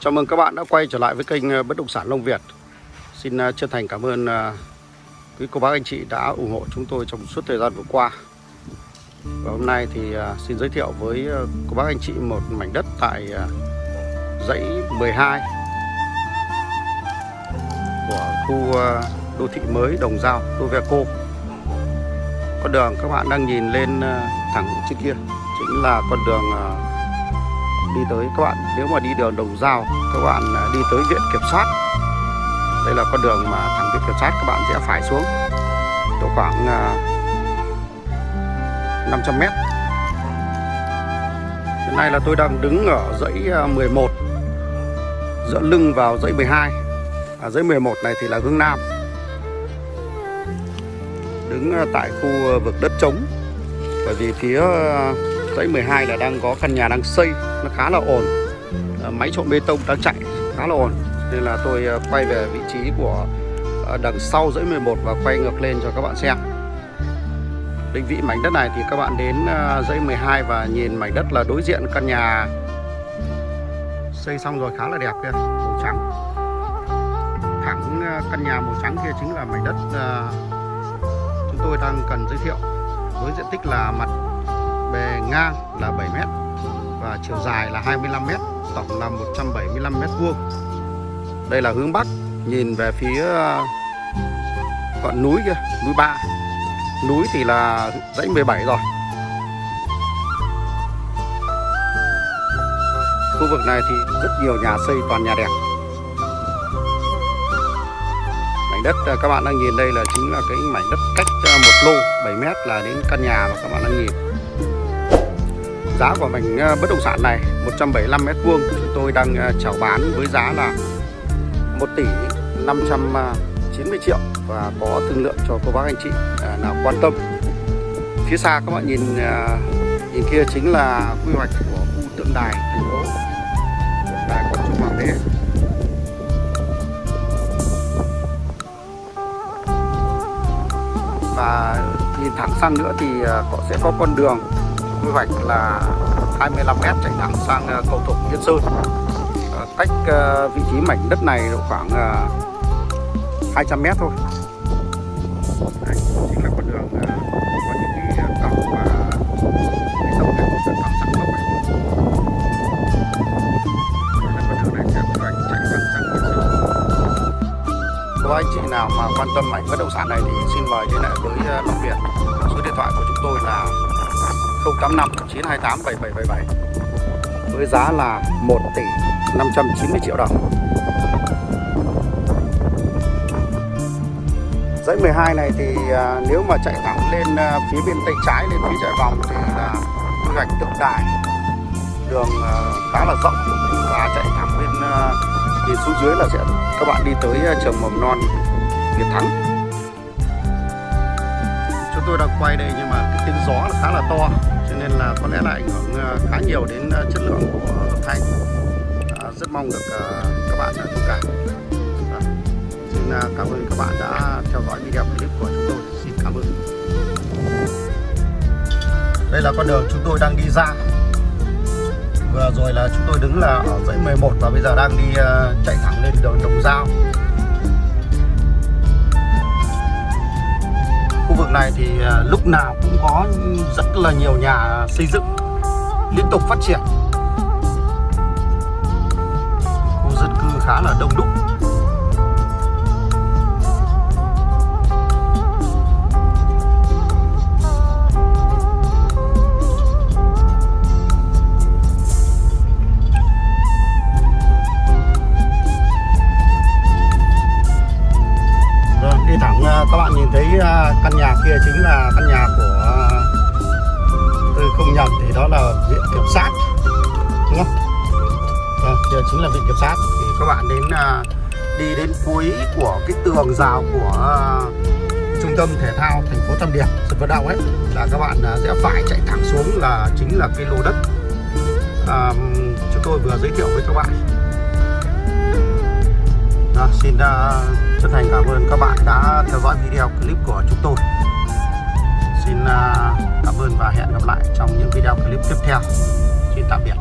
Chào mừng các bạn đã quay trở lại với kênh ờ, Bất động sản Long Việt. Xin ờ, chân thành cảm ơn ờ, quý cô bác anh chị đã ủng hộ chúng tôi trong suốt thời gian vừa qua. Và hôm nay thì xin giới thiệu với cô bác anh chị một mảnh đất tại dãy 12 của khu đô thị mới Đồng Giao, Doveco. Con đường các bạn đang nhìn lên thẳng trên kia chính là con đường đi tới các bạn nếu mà đi đường đồng giao các bạn à, đi tới viện kiểm soát. Đây là con đường mà thẳng viện kiểm soát các bạn sẽ phải xuống độ khoảng à, 500 mét. Hiện nay là tôi đang đứng ở dãy 11 à, dựa lưng vào dãy 12 à, dãy 11 này thì là hướng Nam. Đứng à, tại khu vực đất trống. Bởi vì phía dãy 12 là đang có căn nhà đang xây, nó khá là ổn. Ờ, máy trộn bê tông đang chạy, khá là ổn. Nên là tôi ờ, quay về vị trí của ờ, đằng sau dãy 11 và quay ngược lên cho các bạn xem. Định vị mảnh đất này thì các bạn đến dãy 12 và nhìn mảnh đất là đối diện căn nhà. Xây xong rồi khá là đẹp kia màu trắng. Thẳng căn nhà màu trắng kia chính là mảnh đất chúng tôi đang cần giới thiệu. Với diện tích là mặt bề ngang là 7 mét và chiều dài là 25 mét, tổng là 175 mét vuông. Đây là hướng bắc, nhìn về phía ờ, ngọn núi kia, núi Ba. Núi thì là dãy 17 rồi. Khu vực này thì rất nhiều nhà xây toàn nhà đẹp. Mảnh đất ờ, các bạn đang nhìn đây là chính là cái mảnh đất cách ờ, một lô 7 mét là đến căn nhà mà các bạn đang nhìn Giá của mảnh ờ, bất động sản này 175 mét vuông chúng tôi đang ờ, chào bán với giá là 1 tỷ 590 ờ, triệu và có thương lượng cho cô bác anh chị nào quan tâm. Phía xa các bạn nhìn nhìn kia chính là quy hoạch của khu tượng đài thành phố đài quảng trung hoàng đế. Và nhìn thẳng sang nữa thì có sẽ có con đường quy hoạch là 25 m chạy thẳng sang ờ, cầu Thục Yên Sơn. Ờ, cách ờ, vị trí mảnh đất này độ khoảng 200 m thôi. Đây, chính là con đường có những cái cọc và cái dòng này cũng cọc sẵn tốc này con đường này sẽ chạy thẳng sang Yên Sơn. Có anh chị nào mà quan tâm mảnh bất động sản này thì xin mời liên hệ với Long Việt số điện thoại của chúng tôi là 085 928 7777 với giá là 1 tỷ 590 triệu đồng. Dãy 12 này thì à, nếu mà chạy thẳng lên à, phía bên tay trái, lên phía chạy vòng thì là quy hoạch tượng đài. Đường à, khá là rộng, và chạy thẳng bên thì xuống dưới là sẽ, các bạn đi tới trường mầm non Việt Thắng. Chúng tôi đang quay đây nhưng mà cái tiếng gió là khá là to nên là có lẽ là ảnh hưởng ờ, khá nhiều đến ờ, chất lượng của âm thanh. À, rất mong được à, các bạn thông cảm. À, xin cảm ơn các bạn đã theo dõi video clip của chúng tôi. Xin cảm ơn. Đây là con đường chúng tôi đang đi ra. Vừa rồi là chúng tôi đứng là ở dãy 11 và bây giờ đang đi chạy thẳng lên đường Đồng Giao. Vực này thì à, lúc nào cũng có rất là nhiều nhà xây dựng liên tục phát triển. Khu dân cư khá là đông đúc. À, căn nhà kia chính là căn nhà của à, tôi không nhầm thì đó là viện kiểm sát đúng không? À, giờ chính là viện kiểm sát. Thì các bạn đến à, đi đến cuối của cái tường rào của trung tâm thể thao thành phố Tam Điệp sân vận động ấy là các bạn sẽ phải chạy thẳng xuống là chính là cái lô đất. À, chúng tôi vừa giới thiệu với các bạn. À, xin uh, chân thành cảm ơn các bạn đã theo dõi video clip của chúng tôi. Xin à, cảm ơn và hẹn gặp lại trong những video clip tiếp theo. Xin tạm biệt.